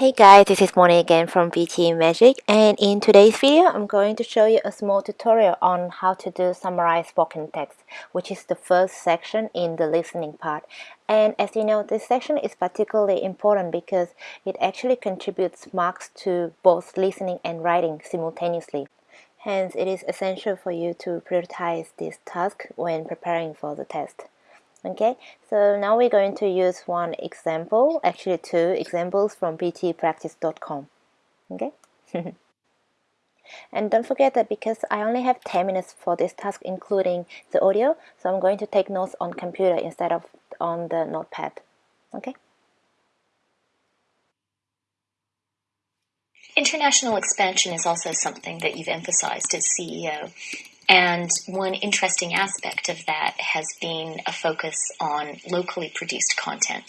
Hey guys, this is Moni again from PTE Magic and in today's video I'm going to show you a small tutorial on how to do summarize spoken text which is the first section in the listening part. And as you know this section is particularly important because it actually contributes marks to both listening and writing simultaneously. Hence it is essential for you to prioritize this task when preparing for the test okay so now we're going to use one example actually two examples from ptepractice.com okay? And don't forget that because I only have 10 minutes for this task including the audio so I'm going to take notes on computer instead of on the notepad. Okay? International expansion is also something that you've emphasized as CEO. And one interesting aspect of that has been a focus on locally produced content.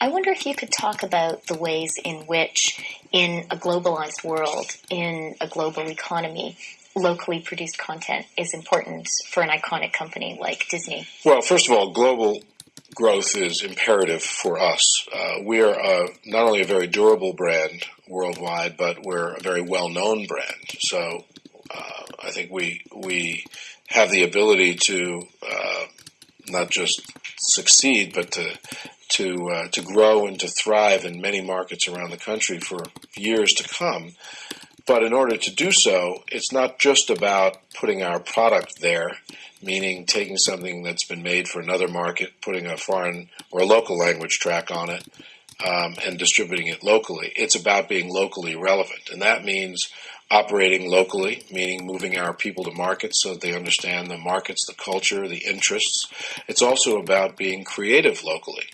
I wonder if you could talk about the ways in which, in a globalized world, in a global economy, locally produced content is important for an iconic company like Disney. Well, first of all, global growth is imperative for us. Uh, we are uh, not only a very durable brand worldwide, but we're a very well known brand. So uh, I think we we have the ability to uh, not just succeed, but to to uh, to grow and to thrive in many markets around the country for years to come. But in order to do so, it's not just about putting our product there, meaning taking something that's been made for another market, putting a foreign or local language track on it, um, and distributing it locally. It's about being locally relevant, and that means operating locally, meaning moving our people to markets so that they understand the markets, the culture, the interests. It's also about being creative locally.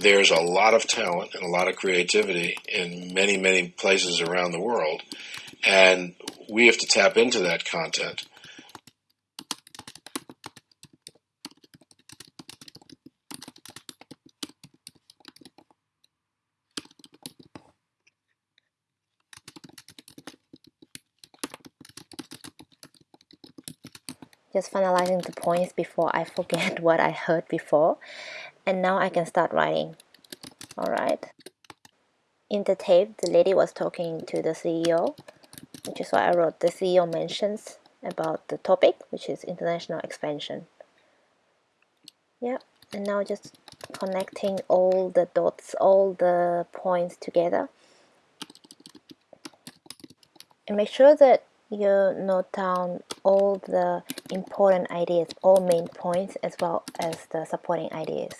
There's a lot of talent and a lot of creativity in many, many places around the world, and we have to tap into that content just finalizing the points before I forget what I heard before. And now I can start writing. Alright in the tape the lady was talking to the CEO which is why I wrote the CEO mentions about the topic which is international expansion. Yeah and now just connecting all the dots all the points together. And make sure that you note down all the important ideas, all main points as well as the supporting ideas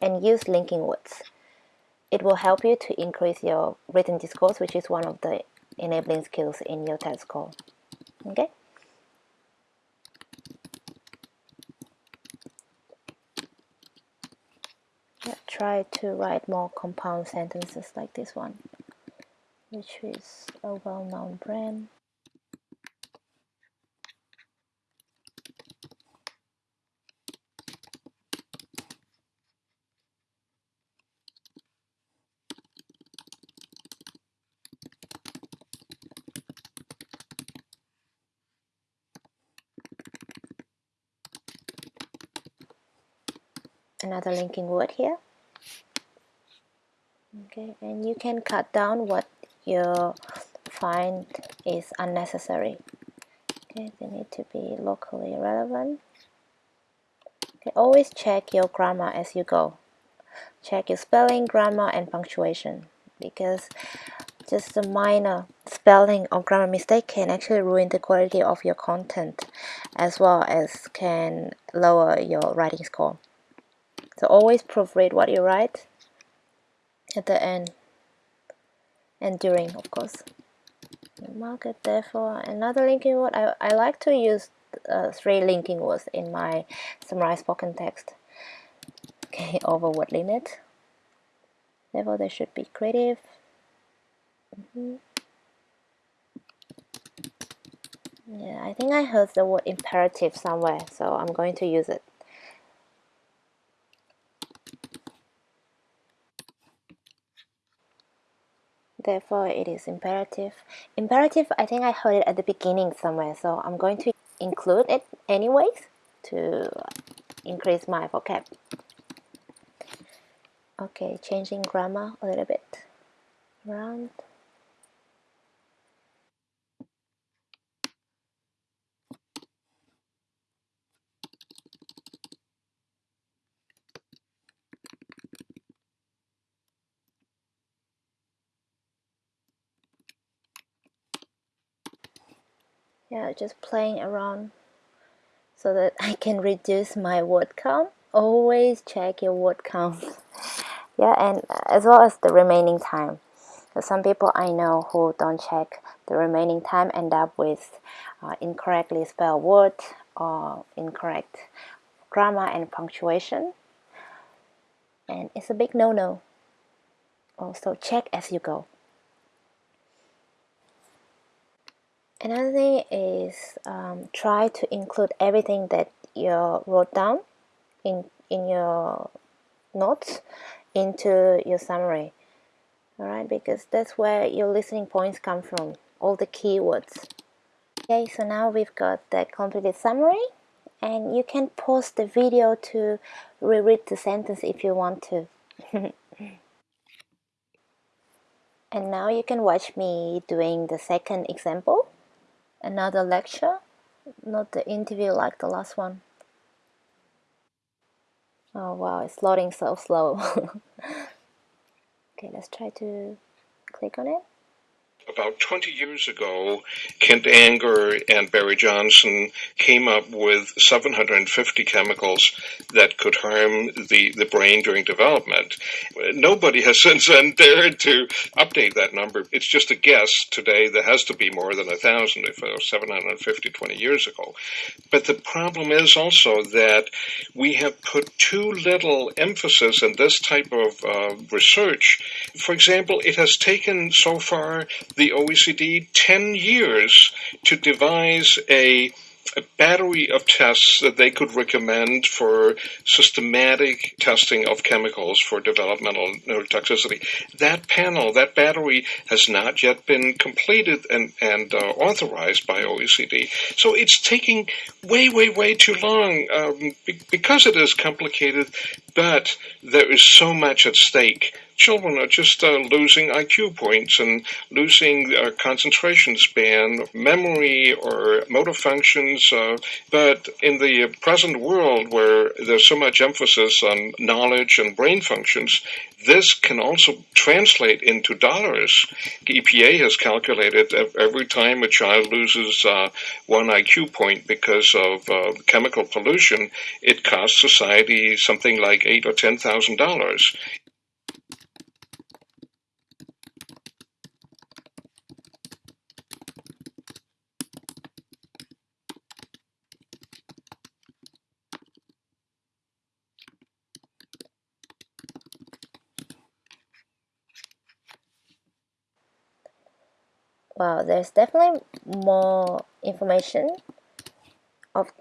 and use linking words. It will help you to increase your written discourse which is one of the enabling skills in your test score. Okay? Yeah, try to write more compound sentences like this one which is a well-known brand. Another linking word here. Okay and you can cut down what you find is unnecessary. Okay they need to be locally relevant. Okay always check your grammar as you go. Check your spelling grammar and punctuation because just a minor spelling or grammar mistake can actually ruin the quality of your content as well as can lower your writing score so always proofread what you write at the end and during, of course. Mark it therefore another linking word. I, I like to use uh, three linking words in my summarized spoken text. Okay, over word limit. Therefore, they should be creative. Mm -hmm. Yeah, I think I heard the word imperative somewhere, so I'm going to use it. Therefore it is imperative. Imperative I think I heard it at the beginning somewhere so I'm going to include it anyways to increase my vocab. Okay changing grammar a little bit. Around yeah just playing around so that I can reduce my word count. Always check your word count. Yeah and as well as the remaining time. Some people I know who don't check the remaining time end up with uh, incorrectly spelled word or incorrect grammar and punctuation. And it's a big no-no. Also check as you go Another thing is um, try to include everything that you wrote down in in your notes into your summary. All right, because that's where your listening points come from, all the keywords. Okay, so now we've got the completed summary, and you can pause the video to reread the sentence if you want to. and now you can watch me doing the second example another lecture, not the interview like the last one. Oh wow, it's loading so slow. okay, let's try to click on it about 20 years ago, Kent Anger and Barry Johnson came up with 750 chemicals that could harm the, the brain during development. Nobody has since then dared to update that number. It's just a guess. Today, there has to be more than a thousand if it was 750 20 years ago. But the problem is also that we have put too little emphasis in this type of uh, research. For example, it has taken so far the OECD 10 years to devise a a battery of tests that they could recommend for systematic testing of chemicals for developmental neurotoxicity. That panel, that battery, has not yet been completed and, and uh, authorized by OECD. So it's taking way, way, way too long um, because it is complicated, but there is so much at stake children are just uh, losing IQ points and losing uh, concentration span, memory, or motor functions. Uh, but in the present world, where there's so much emphasis on knowledge and brain functions, this can also translate into dollars. EPA has calculated that every time a child loses uh, one IQ point because of uh, chemical pollution, it costs society something like eight or ten thousand dollars. Wow there's definitely more information of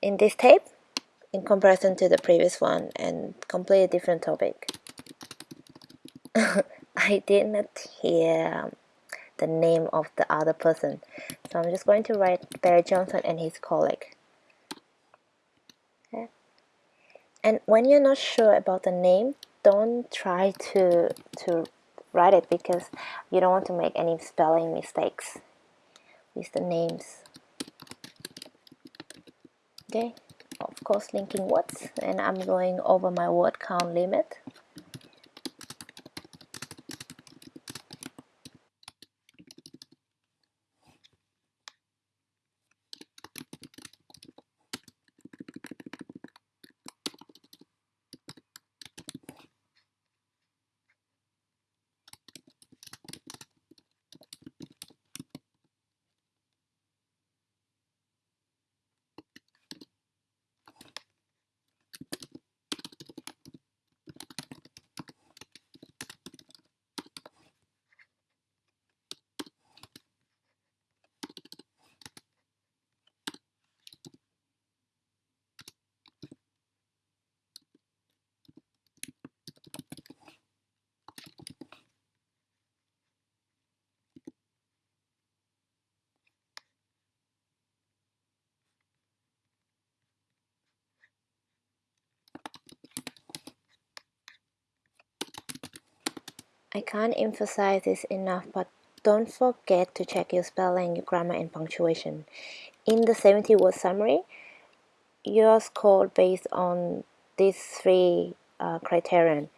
in this tape in comparison to the previous one and completely different topic I did not hear the name of the other person so I'm just going to write Barry Johnson and his colleague okay. and when you're not sure about the name don't try to to write it because you don't want to make any spelling mistakes. With the names. Okay. Of course linking words and I'm going over my word count limit I can't emphasize this enough, but don't forget to check your spelling, your grammar, and punctuation. In the 70 word summary, you're scored based on these three uh, criterion.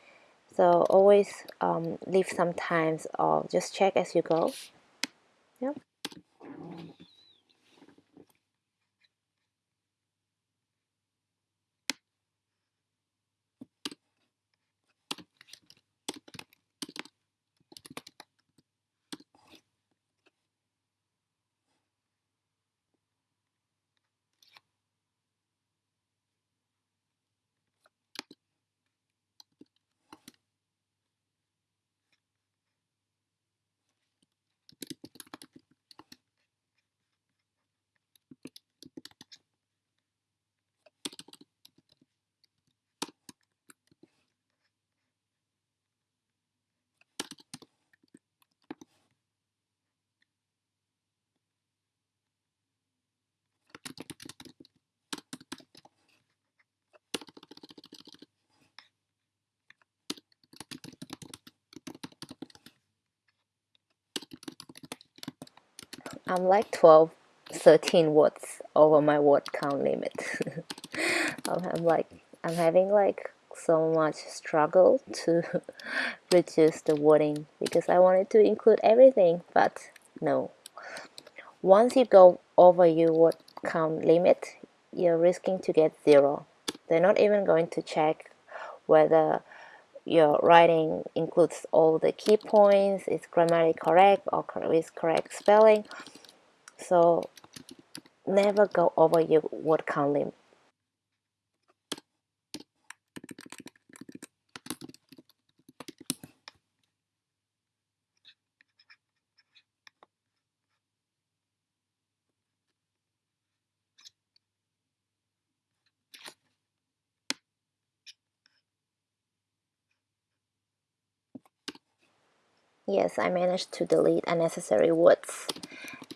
So always um, leave some times or just check as you go. Yep. I'm like 12, 13 words over my word count limit. I'm like, I'm having like so much struggle to reduce the wording because I wanted to include everything, but no. Once you go over your word count limit, you're risking to get zero. They're not even going to check whether your writing includes all the key points, is grammatically correct or is correct spelling. So never go over your word count limit. Yes, I managed to delete unnecessary words.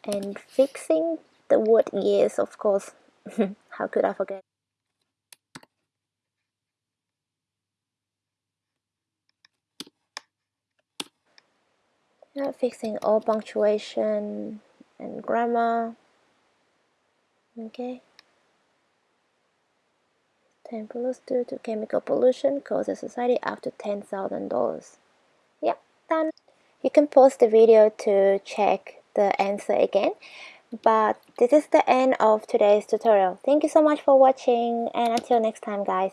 And fixing the word yes, of course. How could I forget? Yeah, fixing all punctuation and grammar. Okay. Temperatures due to chemical pollution causes society up to $10,000. You can pause the video to check the answer again. But this is the end of today's tutorial. Thank you so much for watching and until next time guys.